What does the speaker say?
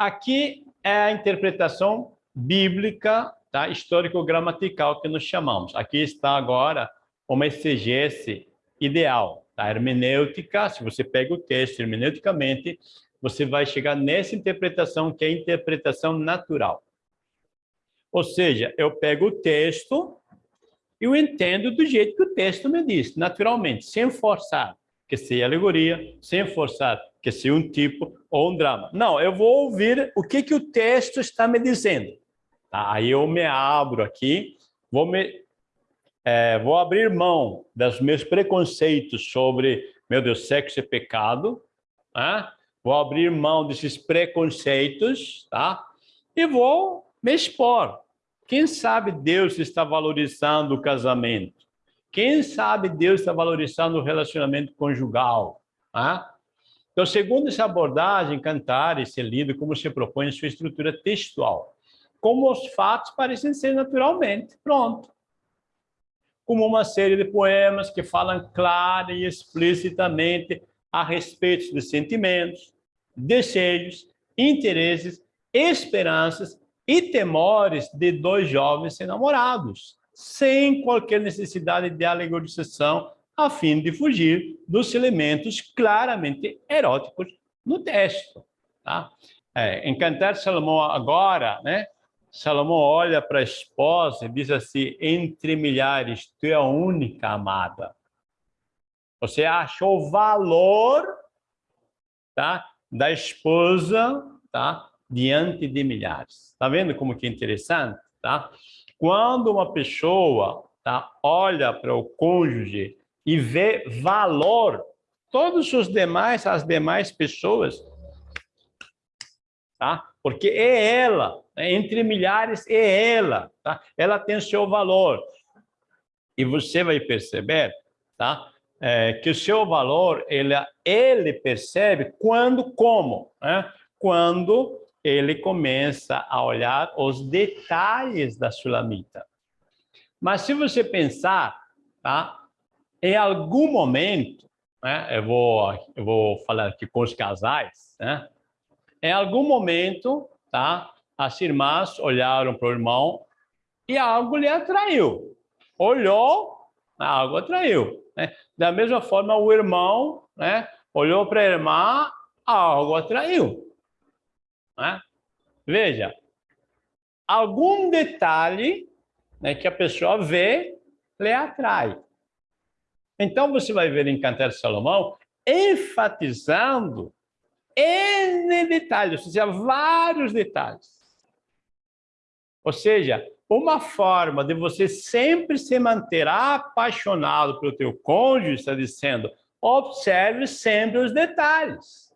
Aqui é a interpretação bíblica, tá? histórico-gramatical que nós chamamos. Aqui está agora uma exegese ideal. Tá? hermenêutica, se você pega o texto hermeneuticamente, você vai chegar nessa interpretação que é a interpretação natural. Ou seja, eu pego o texto e eu entendo do jeito que o texto me diz, naturalmente, sem forçar que seja alegoria, sem forçar que seja um tipo ou um drama. Não, eu vou ouvir o que, que o texto está me dizendo. Tá? Aí eu me abro aqui, vou, me, é, vou abrir mão dos meus preconceitos sobre, meu Deus, sexo é pecado, tá? vou abrir mão desses preconceitos, tá? E vou me expor. Quem sabe Deus está valorizando o casamento? Quem sabe Deus está valorizando o relacionamento conjugal? Então, segundo essa abordagem, cantar e ser lido como se propõe em sua estrutura textual. Como os fatos parecem ser naturalmente. Pronto. Como uma série de poemas que falam clara e explicitamente a respeito dos sentimentos, desejos, interesses, esperanças e temores de dois jovens enamorados, sem qualquer necessidade de alegorização, a fim de fugir dos elementos claramente eróticos no texto. Tá? É, Salomão agora, né, Salomão olha para a esposa e diz assim, entre milhares, tu é a única amada. Você achou valor tá, da esposa tá, diante de milhares. Está vendo como que é interessante? Tá? Quando uma pessoa tá, olha para o cônjuge e vê valor, todos os demais, as demais pessoas, tá? porque é ela, né? entre milhares é ela, tá? ela tem seu valor. E você vai perceber tá? É, que o seu valor, ele, ele percebe quando, como, né? quando ele começa a olhar os detalhes da sulamita. Mas se você pensar, tá? em algum momento, né? eu, vou, eu vou falar aqui com os casais, né? em algum momento, tá? as irmãs olharam para o irmão e algo lhe atraiu. Olhou, algo atraiu. Né? Da mesma forma, o irmão né? olhou para a irmã, algo atraiu. Né? Veja, algum detalhe né, que a pessoa vê lhe atrai. Então, você vai ver em Cantar de Salomão enfatizando N detalhes, ou seja, vários detalhes. Ou seja, uma forma de você sempre se manter apaixonado pelo teu cônjuge está dizendo, observe sempre os detalhes.